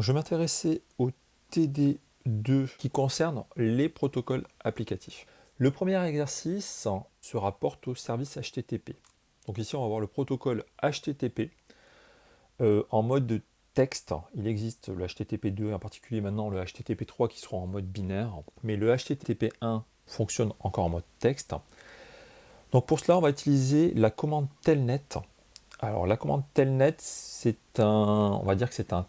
Je vais m'intéresser au TD2 qui concerne les protocoles applicatifs. Le premier exercice se rapporte au service HTTP. Donc ici, on va voir le protocole HTTP euh, en mode de texte. Il existe le HTTP2 en particulier maintenant le HTTP3 qui sera en mode binaire. Mais le HTTP1 fonctionne encore en mode texte. Donc pour cela, on va utiliser la commande telnet. Alors la commande telnet, c'est un, on va dire que c'est un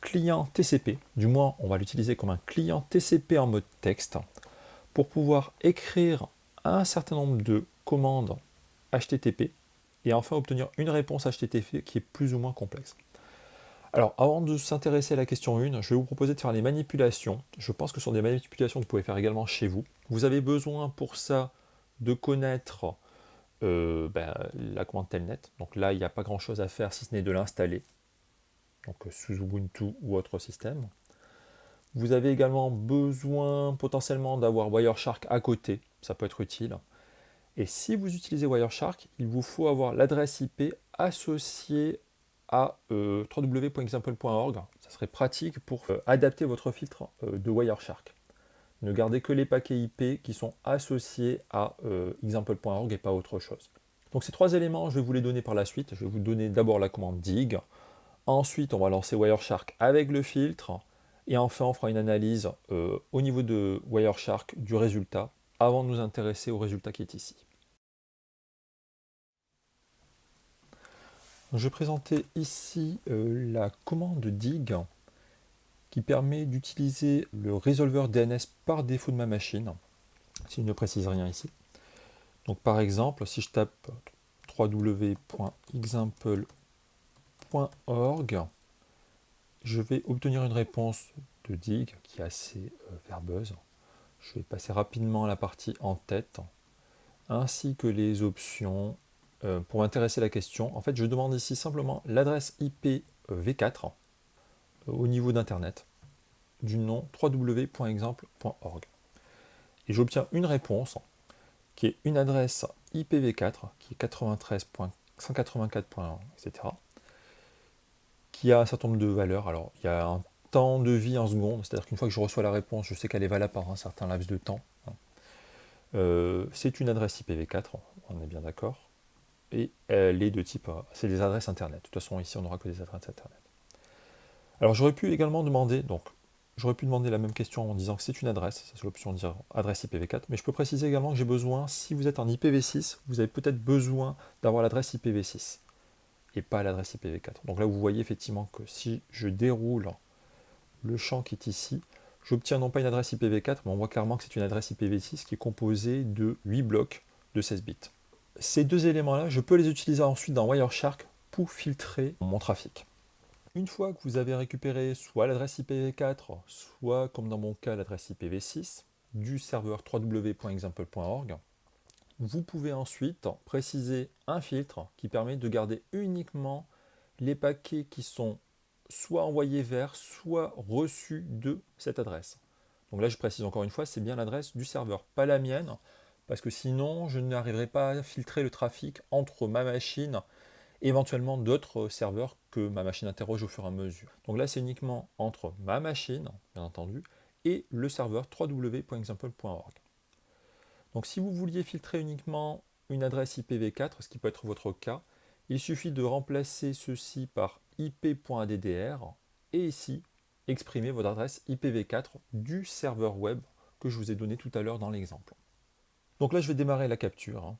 client TCP. Du moins, on va l'utiliser comme un client TCP en mode texte pour pouvoir écrire un certain nombre de commandes HTTP et enfin obtenir une réponse HTTP qui est plus ou moins complexe. Alors avant de s'intéresser à la question 1, je vais vous proposer de faire les manipulations. Je pense que ce sont des manipulations que vous pouvez faire également chez vous. Vous avez besoin pour ça de connaître euh, ben, la commande telnet. Donc là, il n'y a pas grand chose à faire si ce n'est de l'installer. Donc sous Ubuntu ou autre système. Vous avez également besoin potentiellement d'avoir Wireshark à côté, ça peut être utile. Et si vous utilisez Wireshark, il vous faut avoir l'adresse IP associée à euh, www.example.org. Ça serait pratique pour euh, adapter votre filtre euh, de Wireshark. Ne gardez que les paquets IP qui sont associés à example.org et pas autre chose. Donc ces trois éléments, je vais vous les donner par la suite. Je vais vous donner d'abord la commande dig. Ensuite, on va lancer Wireshark avec le filtre. Et enfin, on fera une analyse euh, au niveau de Wireshark du résultat avant de nous intéresser au résultat qui est ici. Je vais présenter ici euh, la commande dig qui permet d'utiliser le résolveur DNS par défaut de ma machine, s'il ne précise rien ici. Donc par exemple, si je tape je vais obtenir une réponse de dig qui est assez euh, verbeuse. Je vais passer rapidement la partie en tête, ainsi que les options euh, pour m'intéresser à la question. En fait, je demande ici simplement l'adresse IP v4 euh, au niveau d'Internet du nom www.exemple.org. Et j'obtiens une réponse qui est une adresse IPv4 qui est 93.184.1, etc qui a un certain nombre de valeurs. Alors, il y a un temps de vie en seconde, c'est-à-dire qu'une fois que je reçois la réponse, je sais qu'elle est valable par un certain laps de temps. Hein. Euh, c'est une adresse IPv4, on est bien d'accord, et elle est de type, c'est des adresses Internet. De toute façon, ici, on n'aura que des adresses Internet. Alors, j'aurais pu également demander, donc, j'aurais pu demander la même question en disant que c'est une adresse, c'est l'option de dire adresse IPv4, mais je peux préciser également que j'ai besoin, si vous êtes en IPv6, vous avez peut-être besoin d'avoir l'adresse IPv6 et pas l'adresse IPv4. Donc là, vous voyez effectivement que si je déroule le champ qui est ici, j'obtiens non pas une adresse IPv4, mais on voit clairement que c'est une adresse IPv6 qui est composée de 8 blocs de 16 bits. Ces deux éléments-là, je peux les utiliser ensuite dans Wireshark pour filtrer mon trafic. Une fois que vous avez récupéré soit l'adresse IPv4, soit comme dans mon cas l'adresse IPv6 du serveur www.example.org, vous pouvez ensuite préciser un filtre qui permet de garder uniquement les paquets qui sont soit envoyés vers, soit reçus de cette adresse. Donc là, je précise encore une fois, c'est bien l'adresse du serveur, pas la mienne, parce que sinon, je n'arriverai pas à filtrer le trafic entre ma machine et éventuellement d'autres serveurs que ma machine interroge au fur et à mesure. Donc là, c'est uniquement entre ma machine, bien entendu, et le serveur www.example.org. Donc si vous vouliez filtrer uniquement une adresse IPv4, ce qui peut être votre cas, il suffit de remplacer ceci par ip.addr et ici exprimer votre adresse IPv4 du serveur web que je vous ai donné tout à l'heure dans l'exemple. Donc là je vais démarrer la capture. Hein.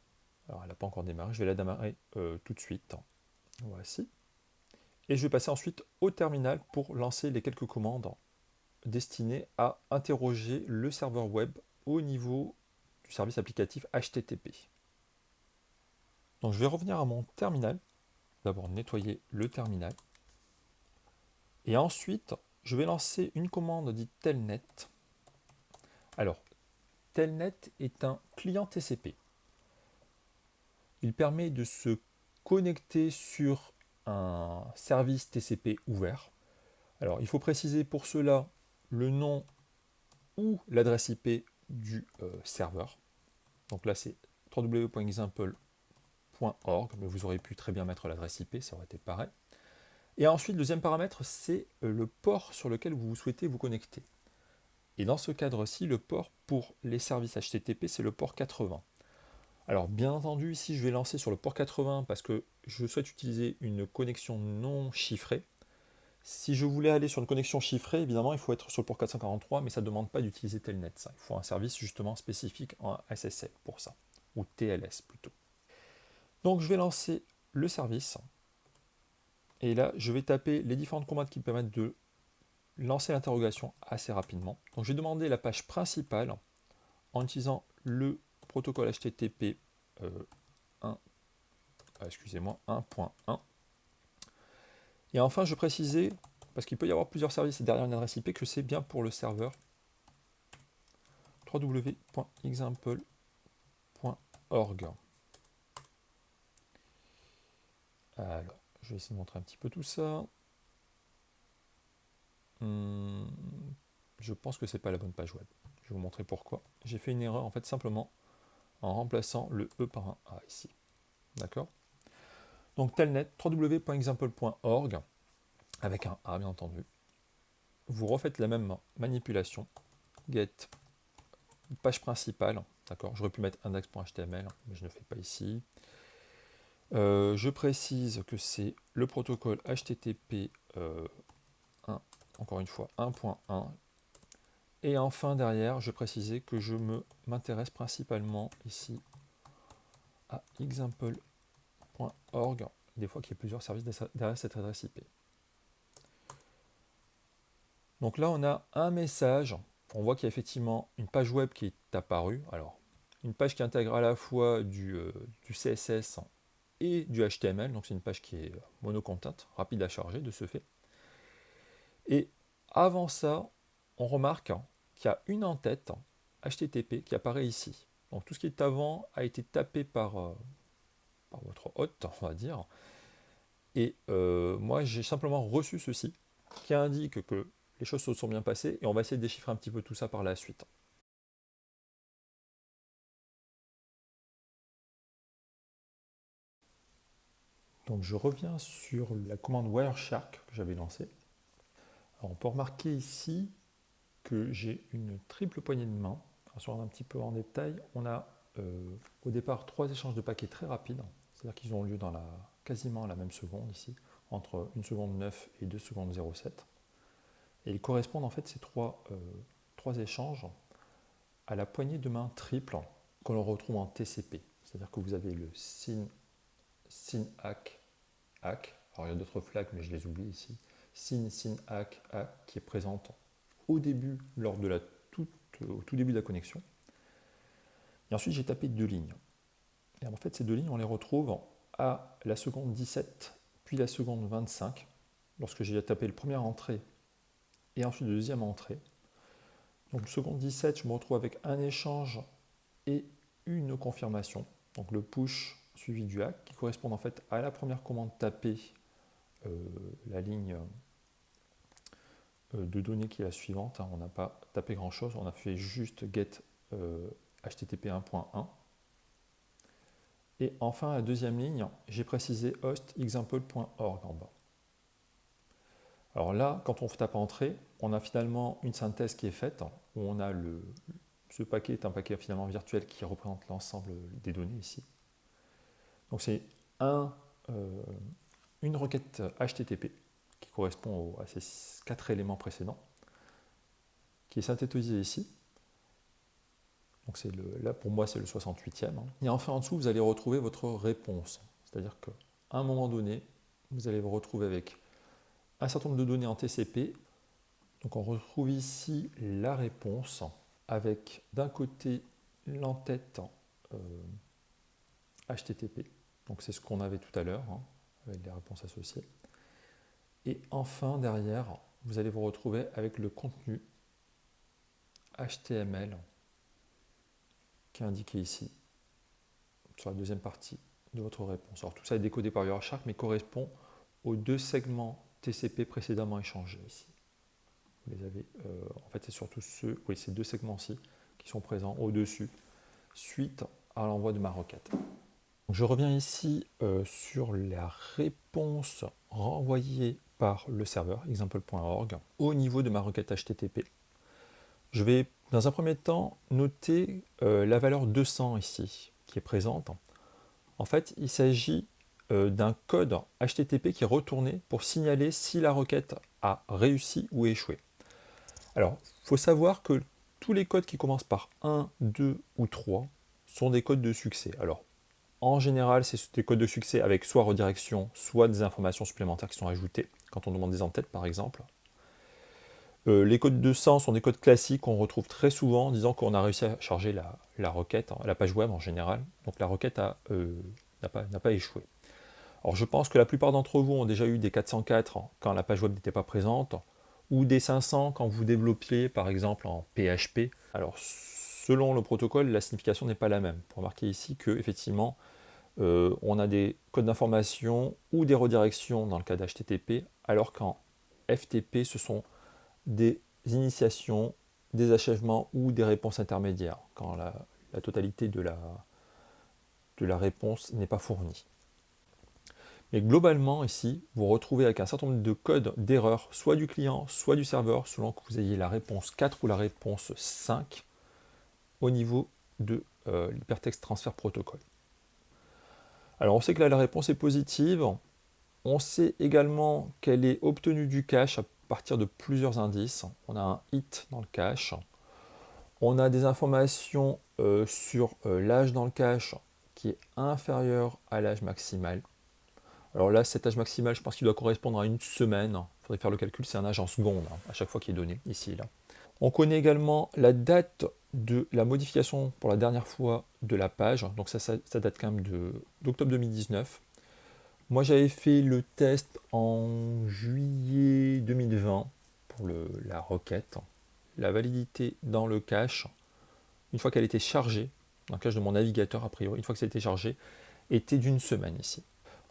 Alors elle n'a pas encore démarré, je vais la démarrer euh, tout de suite. Voici. Et je vais passer ensuite au terminal pour lancer les quelques commandes destinées à interroger le serveur web au niveau service applicatif HTTP. Donc je vais revenir à mon terminal. D'abord nettoyer le terminal. Et ensuite, je vais lancer une commande dite telnet. Alors, telnet est un client TCP. Il permet de se connecter sur un service TCP ouvert. Alors, il faut préciser pour cela le nom ou l'adresse IP du euh, serveur. Donc là, c'est www.example.org, mais vous aurez pu très bien mettre l'adresse IP, ça aurait été pareil. Et ensuite, le deuxième paramètre, c'est euh, le port sur lequel vous souhaitez vous connecter. Et dans ce cadre-ci, le port pour les services HTTP, c'est le port 80. Alors bien entendu, ici je vais lancer sur le port 80 parce que je souhaite utiliser une connexion non chiffrée. Si je voulais aller sur une connexion chiffrée, évidemment, il faut être sur le port 443, mais ça ne demande pas d'utiliser Telnet. Ça. Il faut un service justement spécifique en SSL pour ça, ou TLS plutôt. Donc je vais lancer le service. Et là, je vais taper les différentes commandes qui me permettent de lancer l'interrogation assez rapidement. Donc je vais demander la page principale en utilisant le protocole HTTP 1, euh, ah, excusez-moi, 1.1. Et enfin, je précisais, parce qu'il peut y avoir plusieurs services derrière une adresse IP, que c'est bien pour le serveur www.example.org. Alors, je vais essayer de montrer un petit peu tout ça. Hmm, je pense que c'est pas la bonne page web. Je vais vous montrer pourquoi. J'ai fait une erreur en fait simplement en remplaçant le E par un A ici. D'accord? Donc telnet, www.example.org, avec un A bien entendu. Vous refaites la même manipulation. Get, page principale, d'accord J'aurais pu mettre index.html, mais je ne fais pas ici. Euh, je précise que c'est le protocole HTTP 1, euh, encore une fois 1.1 et enfin, derrière, je précisais que je m'intéresse principalement ici à example.org, des fois qu'il y a plusieurs services derrière cette adresse IP. Donc là, on a un message. On voit qu'il y a effectivement une page web qui est apparue. Alors, une page qui intègre à la fois du, euh, CSS et du HTML. Donc, c'est une page qui est monocontente, rapide à charger de ce fait. Et avant ça, on remarque qu'il y a une en-tête HTTP qui apparaît ici. Donc tout ce qui est avant a été tapé par, euh, votre hôte, on va dire. Et euh, moi, j'ai simplement reçu ceci, qui indique que les choses se sont bien passées, et on va essayer de déchiffrer un petit peu tout ça par la suite. Donc je reviens sur la commande Wireshark que j'avais lancée. Alors on peut remarquer ici que j'ai une triple poignée de main. Si on un petit peu en détail, on a euh, au départ trois échanges de paquets très rapides, c'est-à-dire qu'ils ont lieu dans la, quasiment la même seconde ici, entre 1 seconde 9 et 2 secondes 07. Et ils correspondent en fait ces trois, euh, trois échanges à la poignée de main triple que l'on retrouve en TCP. C'est-à-dire que vous avez le SYN, SYN hack, hack, alors il y a d'autres flags mais je les oublie ici, SYN, SYN hack, hack qui est présente au début, lors de la au tout début de la connexion. Et ensuite, j'ai tapé deux lignes. Et en fait, ces deux lignes, on les retrouve à la seconde 17, puis la seconde 25, lorsque j'ai tapé le premier entrée et ensuite le deuxième entrée. Donc, seconde 17, je me retrouve avec un échange et une confirmation. Donc, le push suivi du hack, qui correspond en fait à la première commande tapée, euh, la ligne euh, de données qui est la suivante. Hein. On n'a pas tapé grand chose, on a fait juste get http euh, 1.1. Et enfin, la deuxième ligne, j'ai précisé host example.org en bas. Alors là, quand on tape entrée, on a finalement une synthèse qui est faite, où on a le, ce paquet est un paquet finalement virtuel qui représente l'ensemble des données ici. Donc c'est un, euh, une requête HTTP qui correspond à ces quatre éléments précédents, qui est synthétisé ici. Donc le, là pour moi c'est le 68e. Hein. Et enfin en dessous vous allez retrouver votre réponse. C'est-à-dire qu'à un moment donné, vous allez vous retrouver avec un certain nombre de données en TCP. Donc on retrouve ici la réponse avec d'un côté l'entête HTTP. Euh, Donc c'est ce qu'on avait tout à l'heure hein, avec les réponses associées. Et enfin, derrière, vous allez vous retrouver avec le contenu HTML qui est indiqué ici, sur la deuxième partie de votre réponse. Alors tout ça est décodé par Wireshark, mais correspond aux deux segments TCP précédemment échangés ici. Vous les avez, euh, en fait, c'est surtout ceux, oui, ces deux segments-ci qui sont présents au-dessus, suite à l'envoi de ma requête. Je reviens ici euh, sur la réponse renvoyée par le serveur example.org au niveau de ma requête HTTP. Je vais dans un premier temps noter euh, la valeur 200 ici qui est présente. En fait, il s'agit euh, d'un code HTTP qui est retourné pour signaler si la requête a réussi ou échoué. Alors, il faut savoir que tous les codes qui commencent par 1, 2 ou 3 sont des codes de succès. Alors, en général, c'est des codes de succès avec soit redirection, soit des informations supplémentaires qui sont ajoutées, quand on demande des en-têtes par exemple. Euh, les codes 200 sont des codes classiques qu'on retrouve très souvent, disant qu'on a réussi à charger la, requête, hein, la page web en général. Donc la requête euh, n'a pas, échoué. Alors je pense que la plupart d'entre vous ont déjà eu des 404 quand la page web n'était pas présente, ou des 500 quand vous développiez par exemple en PHP. Alors selon le protocole, la signification n'est pas la même. Pour remarquer ici que effectivement, euh, on a des codes d'information ou des redirections dans le cas d'HTTP, alors qu'en FTP, ce sont des initiations, des achèvements ou des réponses intermédiaires, quand la, totalité de la, réponse n'est pas fournie. Mais globalement, ici, vous retrouvez avec un certain nombre de codes d'erreur, soit du client, soit du serveur, selon que vous ayez la réponse 4 ou la réponse 5 au niveau de euh, l'hypertexte transfert protocole. Alors on sait que là la réponse est positive, on sait également qu'elle est obtenue du cache partir de plusieurs indices. On a un hit dans le cache, on a des informations euh, sur euh, l'âge dans le cache qui est inférieur à l'âge maximal. Alors là, cet âge maximal, je pense qu'il doit correspondre à une semaine. Il faudrait faire le calcul, c'est un âge en seconde hein, à chaque fois qui est donné, ici là. On connaît également la date de la modification pour la dernière fois de la page, donc ça, ça, date quand même d'octobre 2019. Moi j'avais fait le test en juillet 2020 pour la requête. La validité dans le cache, une fois qu'elle était chargée, dans le cache de mon navigateur a priori, une fois que ça a été chargé, était d'une semaine ici.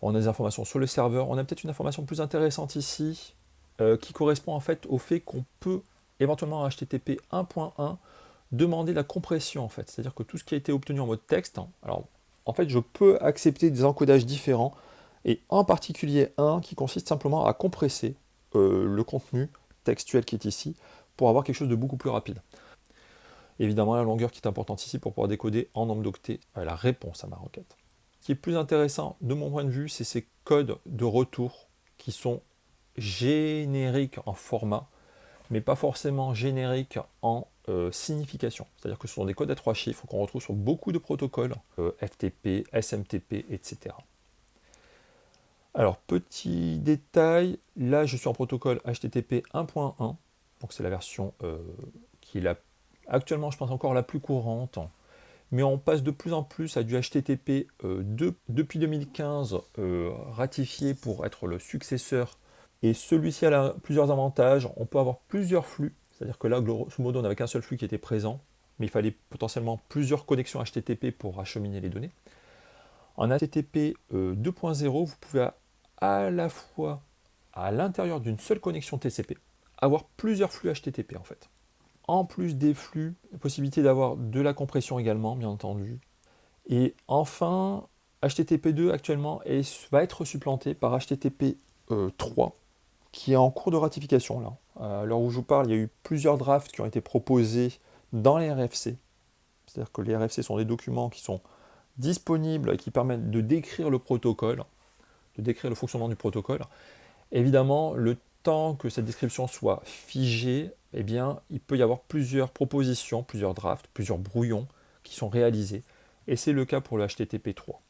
On a des informations sur le serveur, on a peut-être une information plus intéressante ici, euh, qui correspond en fait au fait qu'on peut éventuellement en HTTP 1.1 demander la compression en fait. C'est-à-dire que tout ce qui a été obtenu en mode texte, hein, alors en fait je peux accepter des encodages différents et en particulier un qui consiste simplement à compresser euh, le contenu textuel qui est ici pour avoir quelque chose de beaucoup plus rapide. Évidemment la longueur qui est importante ici pour pouvoir décoder en nombre d'octets euh, la réponse à ma requête. Ce qui est plus intéressant de mon point de vue, c'est ces codes de retour qui sont génériques en format mais pas forcément génériques en euh, signification. C'est-à-dire que ce sont des codes à trois chiffres qu'on retrouve sur beaucoup de protocoles, FTP, SMTP, etc. Alors, petit détail, là je suis en protocole HTTP 1.1, donc c'est la version euh, qui est actuellement, je pense, encore la plus courante, mais on passe de plus en plus à du HTTP depuis 2015 ratifié pour être le successeur et celui-ci a plusieurs avantages. On peut avoir plusieurs flux. C'est-à-dire que là, grosso modo, on n'avait qu'un seul flux qui était présent. Mais il fallait potentiellement plusieurs connexions HTTP pour acheminer les données. En HTTP 2.0, euh, vous pouvez à la fois, à l'intérieur d'une seule connexion TCP, avoir plusieurs flux HTTP en fait. En plus des flux, la possibilité d'avoir de la compression également, bien entendu. Et enfin, HTTP2 actuellement va être supplanté par HTTP 3 qui est en cours de ratification là. À l'heure où je vous parle, il y a eu plusieurs drafts qui ont été proposés dans les RFC. C'est-à-dire que les RFC sont des documents qui sont disponibles et qui permettent de décrire le protocole, de décrire le fonctionnement du protocole. Évidemment, le temps que cette description soit figée, eh il peut y avoir plusieurs propositions, plusieurs drafts, plusieurs brouillons qui sont réalisés. Et c'est le cas pour le HTTP 3.